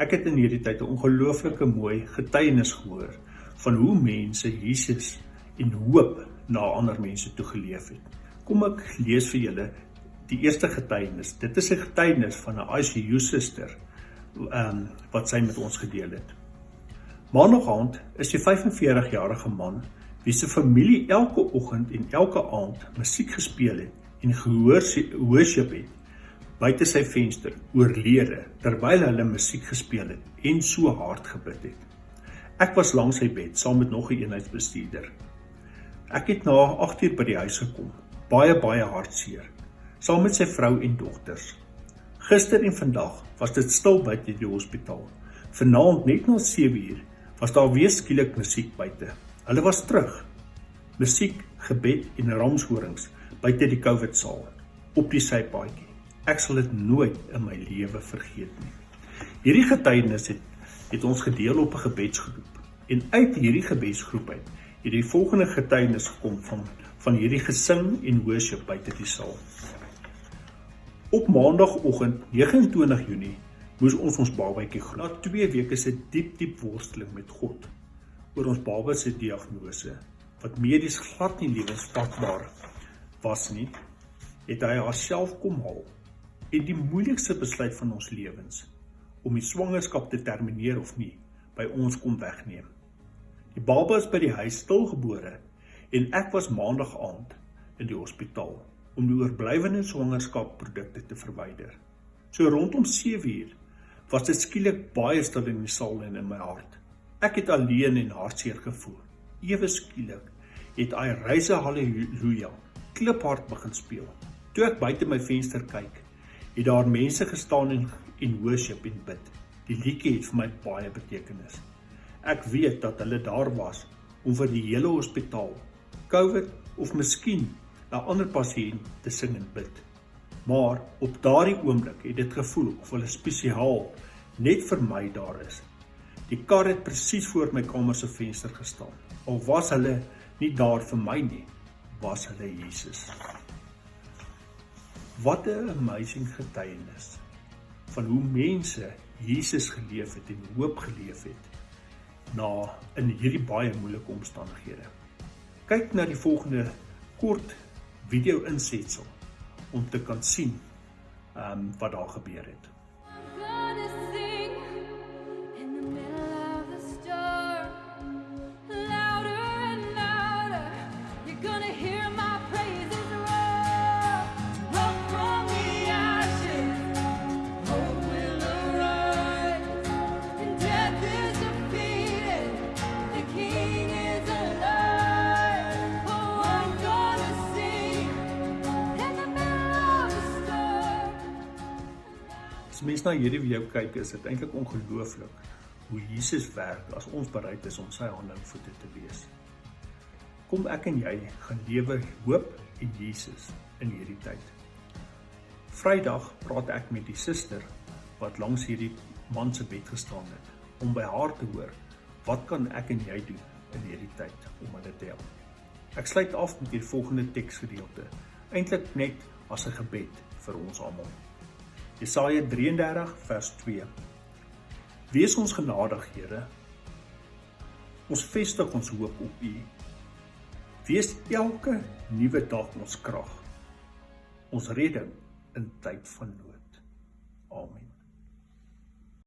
Ek het in hierdie tyd 'n ongelooflike mooi getuienis gehoor van hoe mense Jesus en hoop na ander mense toe geleef het. Kom ek lees vir julle die eerste getuienis. Dit is 'n getuienis van 'n ICU suster ehm um, wat sy met ons gedeel het. Maandag aand is die 45-jarige man wie se familie elke oggend en elke aand musiek gespeel het en gehoor worship het buite sy venster oorlede terwyl hulle musiek gespeel het en so hard gebid het. Ek was langs sy bed saam met nog 'n een eenheidsbestuurder. Ek het na 8uur by die huis gekom, baie baie hartseer, saam met sy vrou en dogters. Gister en vandag was dit stil buite die hospitaal. Vanaand net na 7uur was daar weer skielik musiek buite. Hulle was terug. Musiek, gebed en ramshorings buite die COVID saal op die sypaadjie. Ek sal dit nooit in my lewe vergeet nie. Hierdie getuienis het het ons gedeel op 'n gebedsgroep en uit hierdie gebedsgroep uit het die volgende getuienis gekom van van hierdie gesing en worship buite die saal. Op maandagooggend 29 Junie moes ons ons babatjie groet. Na 2 weke se diep diep worsteling met God oor ons baba se diagnose wat medies glad nie lewensvatbaar was nie, het hy haarself kom haal en die moeilikste besluit van ons lewens om die swangerskap te termineer of nie by ons kom wegneem. Die baba is by die huis stilgebore en ek was maandag aand in die hospitaal om die oorblywende swangerskapprodukte te verwyder. So rondom 7uur was dit skielik baie stil in die saal en in my hart. Ek het alleen en hartseer gevoel. Ewe skielik het hy reise haleluja kliphard begin speel. Toe ek buite my venster kyk, het daar mense gestaan en en worship en bid. Die liedjie het vir my baie betekenis. Ek weet dat hulle daar was om vir die hele hospitaal, COVID of miskien 'n ander pasiënt te sing en bid. Maar op daardie oomblik het dit gevoel of hulle spesiaal net vir my daar is. Die kar het presies voor my kamer se venster gestaan. Al was hulle nie daar vir my nie, was hulle Jesus. Wat 'n amazing getuienis van hoe mense Jesus geleef het en hoop geleef het na in hierdie baie moeilike omstandighede. Kyk na die volgende kort video insetsel om te kan sien ehm um, wat daar gebeur het. As mens na hierdie video kyk, is dit eintlik ongelooflik hoe Jesus werk as ons bereid is om sy hande en voete te wees. Kom ek en jy gaan lewe hoop in Jesus in hierdie tyd. Vrydag praat ek met die suster wat langs hierdie man se bed gestaan het om by haar te hoor wat kan ek en jy doen in hierdie tyd om hulle te help. Ek sluit af met die volgende teksgedeelte, eintlik net as 'n gebed vir ons almal. Jesaja 33 vers 2. Wees ons genadig, Here. Ons vestig ons hoop op U. Wees elke nuwe dag ons krag. Ons redding in tyd van nood. Amen.